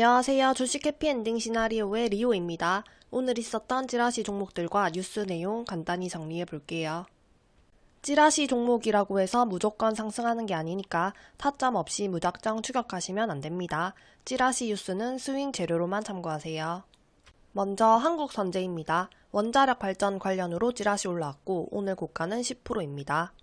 안녕하세요. 주식 해피엔딩 시나리오의 리오입니다. 오늘 있었던 찌라시 종목들과 뉴스 내용 간단히 정리해 볼게요. 찌라시 종목이라고 해서 무조건 상승하는 게 아니니까 타점 없이 무작정 추격하시면 안 됩니다. 찌라시 뉴스는 스윙 재료로만 참고하세요. 먼저 한국선제입니다. 원자력 발전 관련으로 찌라시 올라왔고 오늘 고가는 10%입니다.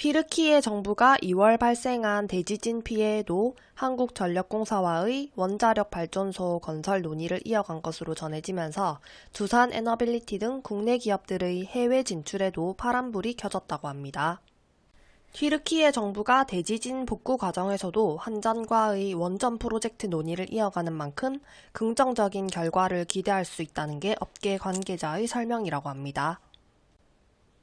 튀르키예 정부가 2월 발생한 대지진 피해에도 한국전력공사와의 원자력 발전소 건설 논의를 이어간 것으로 전해지면서 두산 에너빌리티 등 국내 기업들의 해외 진출에도 파란불이 켜졌다고 합니다. 튀르키예 정부가 대지진 복구 과정에서도 한전과의 원전 프로젝트 논의를 이어가는 만큼 긍정적인 결과를 기대할 수 있다는 게 업계 관계자의 설명이라고 합니다.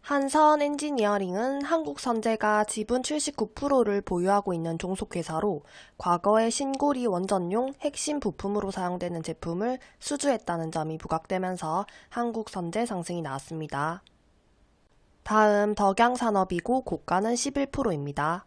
한선 엔지니어링은 한국선재가 지분 79%를 보유하고 있는 종속회사로 과거에 신고리 원전용 핵심 부품으로 사용되는 제품을 수주했다는 점이 부각되면서 한국선재 상승이 나왔습니다. 다음 덕양산업이고 고가는 11%입니다.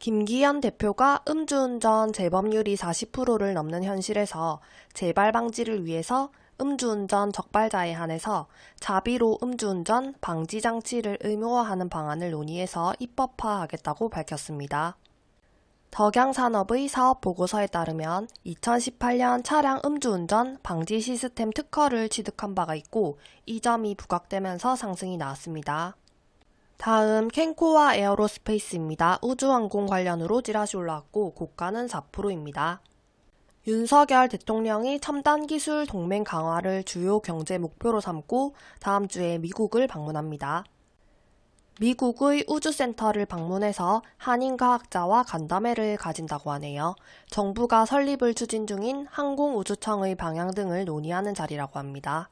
김기현 대표가 음주운전 재범률이 40%를 넘는 현실에서 재발 방지를 위해서 음주운전 적발자에 한해서 자비로 음주운전 방지 장치를 의무화하는 방안을 논의해서 입법화하겠다고 밝혔습니다. 덕양산업의 사업 보고서에 따르면 2018년 차량 음주운전 방지 시스템 특허를 취득한 바가 있고 이 점이 부각되면서 상승이 나왔습니다. 다음 켄코아 에어로스페이스입니다. 우주항공 관련으로 찌라시 올라왔고 고가는 4%입니다. 윤석열 대통령이 첨단 기술 동맹 강화를 주요 경제 목표로 삼고 다음 주에 미국을 방문합니다. 미국의 우주센터를 방문해서 한인 과학자와 간담회를 가진다고 하네요. 정부가 설립을 추진 중인 항공우주청의 방향 등을 논의하는 자리라고 합니다.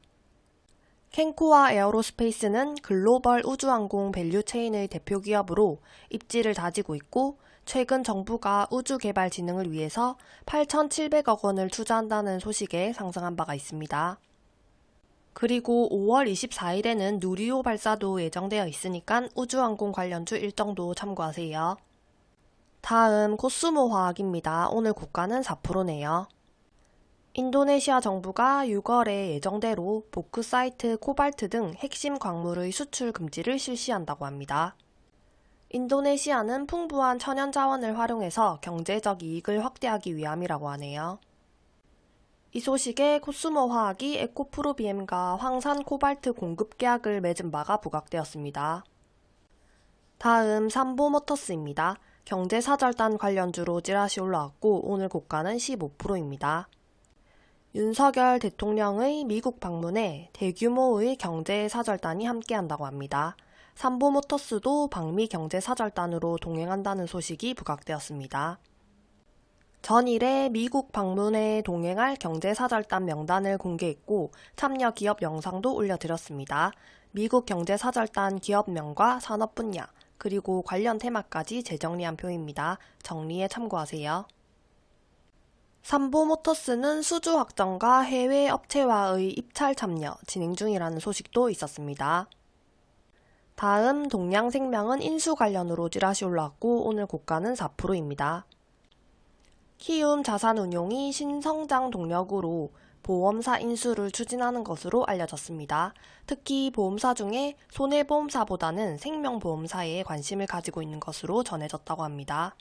켄코아 에어로스페이스는 글로벌 우주항공 밸류체인의 대표 기업으로 입지를 다지고 있고 최근 정부가 우주개발 진흥을 위해서 8,700억 원을 투자한다는 소식에 상승한 바가 있습니다. 그리고 5월 24일에는 누리호 발사도 예정되어 있으니까 우주항공 관련주 일정도 참고하세요. 다음 코스모 화학입니다. 오늘 고가는 4%네요. 인도네시아 정부가 6월에 예정대로 보크사이트, 코발트 등 핵심 광물의 수출 금지를 실시한다고 합니다. 인도네시아는 풍부한 천연 자원을 활용해서 경제적 이익을 확대하기 위함이라고 하네요. 이 소식에 코스모 화학이 에코프로비엠과 황산 코발트 공급 계약을 맺은 바가 부각되었습니다. 다음 삼보모터스입니다. 경제사절단 관련주로 찌라시 올라왔고 오늘 고가는 15%입니다. 윤석열 대통령의 미국 방문에 대규모의 경제사절단이 함께한다고 합니다. 삼보모터스도 방미 경제사절단으로 동행한다는 소식이 부각되었습니다. 전일에 미국 방문에 동행할 경제사절단 명단을 공개했고 참여 기업 영상도 올려드렸습니다. 미국 경제사절단 기업명과 산업 분야, 그리고 관련 테마까지 재정리한 표입니다. 정리에 참고하세요. 삼보모터스는 수주 확정과 해외 업체와의 입찰 참여 진행 중이라는 소식도 있었습니다. 다음 동양생명은 인수 관련으로 찌라시 올라왔고 오늘 고가는 4%입니다. 키움 자산운용이 신성장 동력으로 보험사 인수를 추진하는 것으로 알려졌습니다. 특히 보험사 중에 손해보험사보다는 생명보험사에 관심을 가지고 있는 것으로 전해졌다고 합니다.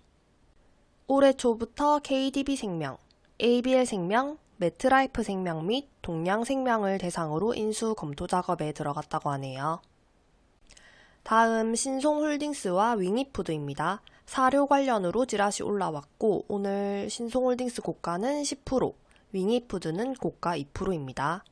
올해 초부터 KDB생명, ABL생명, 매트라이프생명 및 동양생명을 대상으로 인수 검토 작업에 들어갔다고 하네요. 다음 신송홀딩스와 윙이푸드입니다. 사료 관련으로 지라시 올라왔고 오늘 신송홀딩스 고가는 10%, 윙이푸드는 고가 2%입니다.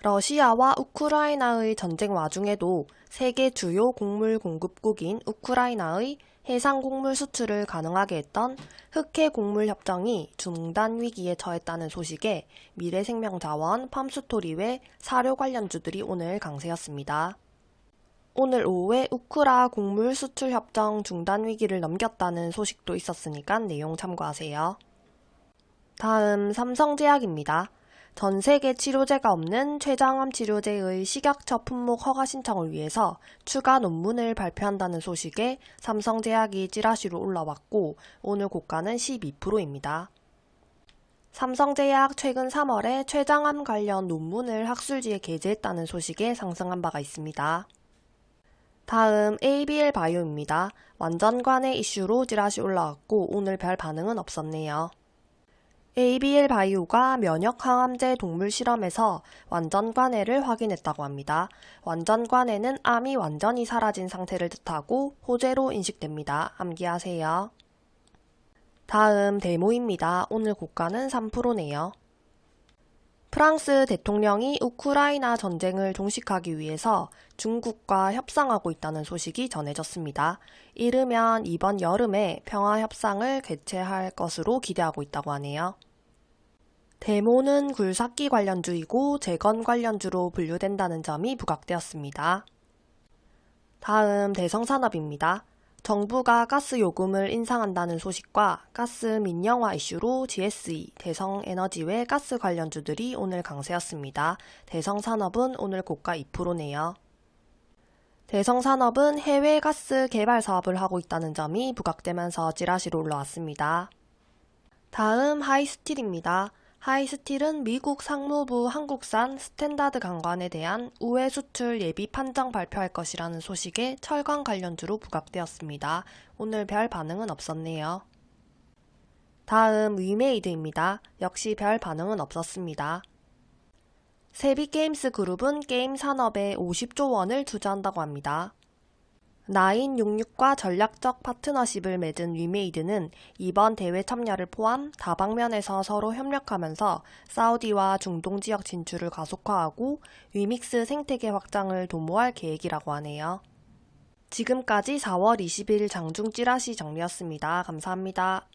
러시아와 우크라이나의 전쟁 와중에도 세계 주요 곡물 공급국인 우크라이나의 해상 곡물 수출을 가능하게 했던 흑해 곡물 협정이 중단 위기에 처했다는 소식에 미래생명자원, 팜스토리 외 사료 관련주들이 오늘 강세였습니다. 오늘 오후에 우크라 곡물 수출 협정 중단 위기를 넘겼다는 소식도 있었으니까 내용 참고하세요. 다음 삼성제약입니다. 전 세계 치료제가 없는 췌장암 치료제의 식약처 품목 허가 신청을 위해서 추가 논문을 발표한다는 소식에 삼성제약이 찌라시로 올라왔고 오늘 고가는 12%입니다. 삼성제약 최근 3월에 췌장암 관련 논문을 학술지에 게재했다는 소식에 상승한 바가 있습니다. 다음 ABL 바이오입니다. 완전관의 이슈로 찌라시 올라왔고 오늘 별 반응은 없었네요. ABL 바이오가 면역 항암제 동물 실험에서 완전관해를 확인했다고 합니다. 완전관해는 암이 완전히 사라진 상태를 뜻하고 호재로 인식됩니다. 암기하세요. 다음 데모입니다. 오늘 고가는 3%네요. 프랑스 대통령이 우크라이나 전쟁을 종식하기 위해서 중국과 협상하고 있다는 소식이 전해졌습니다. 이르면 이번 여름에 평화 협상을 개최할 것으로 기대하고 있다고 하네요. 데모는 굴삭기 관련주이고 재건 관련주로 분류된다는 점이 부각되었습니다. 다음 대성산업입니다. 정부가 가스 요금을 인상한다는 소식과 가스 민영화 이슈로 GSE, 대성에너지 외 가스 관련주들이 오늘 강세였습니다. 대성산업은 오늘 고가 2%네요. 대성산업은 해외 가스 개발 사업을 하고 있다는 점이 부각되면서 찌라시로 올라왔습니다. 다음 하이스틸입니다. 하이스틸은 미국 상무부 한국산 스탠다드 강관에 대한 우회 수출 예비 판정 발표할 것이라는 소식에 철강 관련주로 부각되었습니다. 오늘 별 반응은 없었네요. 다음 위메이드입니다. 역시 별 반응은 없었습니다. Savvy Games Group은 게임 산업에 50조 원을 투자한다고 합니다. Nine66과 전략적 파트너십을 맺은 위메이드는 이번 대회 참여를 포함 다방면에서 서로 협력하면서 사우디와 중동 지역 진출을 가속화하고 위믹스 생태계 확장을 도모할 계획이라고 하네요. 지금까지 4월 20일 장중 찌라시 정리였습니다. 감사합니다.